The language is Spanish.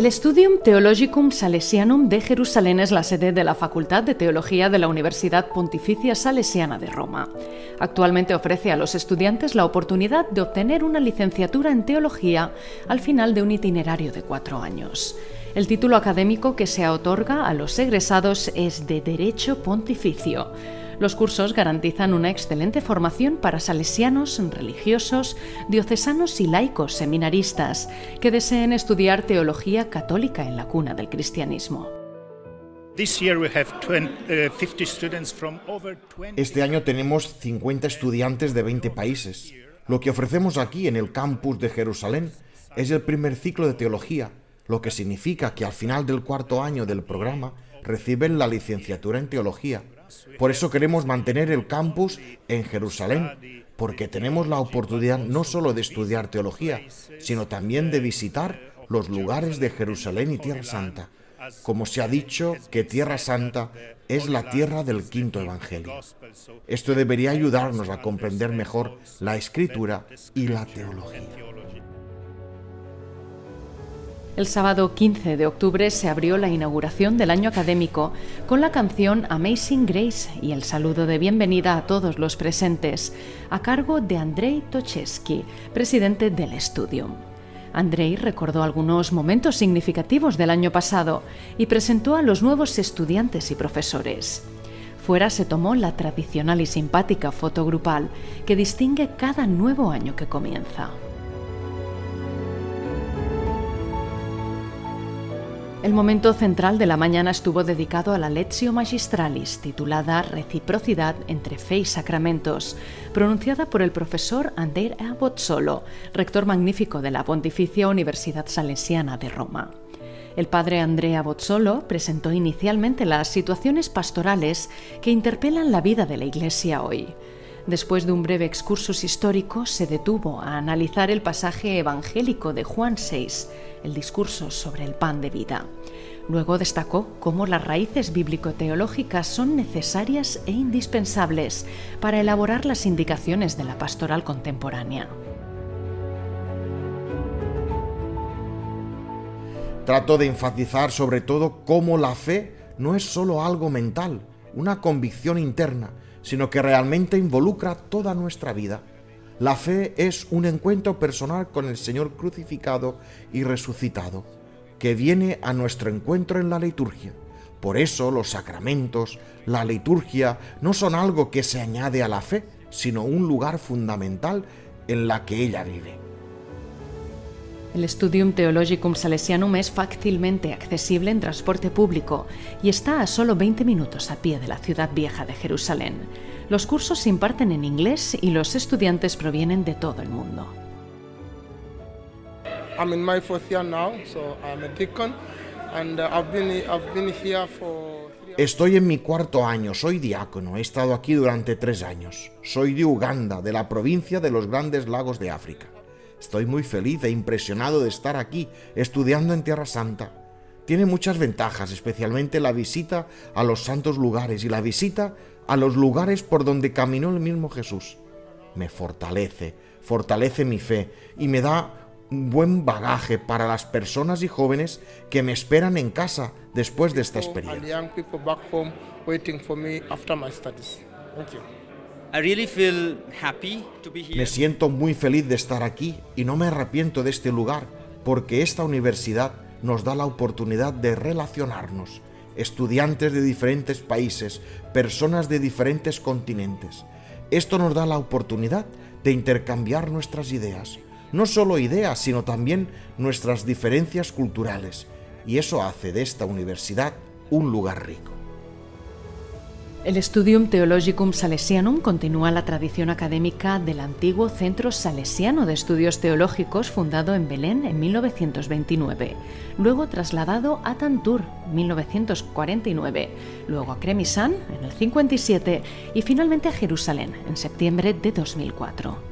El Studium Theologicum Salesianum de Jerusalén es la sede de la Facultad de Teología de la Universidad Pontificia Salesiana de Roma. Actualmente ofrece a los estudiantes la oportunidad de obtener una licenciatura en teología al final de un itinerario de cuatro años. El título académico que se otorga a los egresados es de Derecho Pontificio. Los cursos garantizan una excelente formación para salesianos, religiosos, diocesanos y laicos seminaristas que deseen estudiar teología católica en la cuna del cristianismo. Uh, este año tenemos 50 estudiantes de 20 países. Lo que ofrecemos aquí en el campus de Jerusalén es el primer ciclo de teología, lo que significa que al final del cuarto año del programa reciben la licenciatura en teología. Por eso queremos mantener el campus en Jerusalén, porque tenemos la oportunidad no solo de estudiar teología, sino también de visitar los lugares de Jerusalén y Tierra Santa. Como se ha dicho que Tierra Santa es la tierra del quinto Evangelio. Esto debería ayudarnos a comprender mejor la escritura y la teología. El sábado 15 de octubre se abrió la inauguración del año académico con la canción Amazing Grace y el saludo de bienvenida a todos los presentes, a cargo de Andrei Tocheski, presidente del estudio. Andrei recordó algunos momentos significativos del año pasado y presentó a los nuevos estudiantes y profesores. Fuera se tomó la tradicional y simpática foto grupal que distingue cada nuevo año que comienza. El momento central de la mañana estuvo dedicado a la Lectio Magistralis, titulada Reciprocidad entre Fe y Sacramentos, pronunciada por el profesor Andrea Bozzolo, rector magnífico de la Pontificia Universidad Salesiana de Roma. El padre Andrea Bozzolo presentó inicialmente las situaciones pastorales que interpelan la vida de la Iglesia hoy. Después de un breve excursus histórico, se detuvo a analizar el pasaje evangélico de Juan 6, el discurso sobre el pan de vida. Luego destacó cómo las raíces bíblico-teológicas son necesarias e indispensables para elaborar las indicaciones de la pastoral contemporánea. Trato de enfatizar sobre todo cómo la fe no es solo algo mental, una convicción interna, sino que realmente involucra toda nuestra vida. La fe es un encuentro personal con el Señor crucificado y resucitado, que viene a nuestro encuentro en la liturgia. Por eso los sacramentos, la liturgia, no son algo que se añade a la fe, sino un lugar fundamental en la que ella vive. El Studium Theologicum Salesianum es fácilmente accesible en transporte público y está a solo 20 minutos a pie de la ciudad vieja de Jerusalén. Los cursos se imparten en inglés y los estudiantes provienen de todo el mundo. Estoy en mi cuarto año, soy diácono, he estado aquí durante tres años. Soy de Uganda, de la provincia de los Grandes Lagos de África. Estoy muy feliz e impresionado de estar aquí, estudiando en Tierra Santa. Tiene muchas ventajas, especialmente la visita a los santos lugares y la visita a los lugares por donde caminó el mismo Jesús. Me fortalece, fortalece mi fe y me da un buen bagaje para las personas y jóvenes que me esperan en casa después de esta experiencia. Me siento muy feliz de estar aquí y no me arrepiento de este lugar porque esta universidad nos da la oportunidad de relacionarnos, estudiantes de diferentes países, personas de diferentes continentes. Esto nos da la oportunidad de intercambiar nuestras ideas, no solo ideas, sino también nuestras diferencias culturales, y eso hace de esta universidad un lugar rico. El Studium Theologicum Salesianum continúa la tradición académica del antiguo Centro Salesiano de Estudios Teológicos fundado en Belén en 1929, luego trasladado a Tantur 1949, luego a Cremisan en el 57 y finalmente a Jerusalén en septiembre de 2004.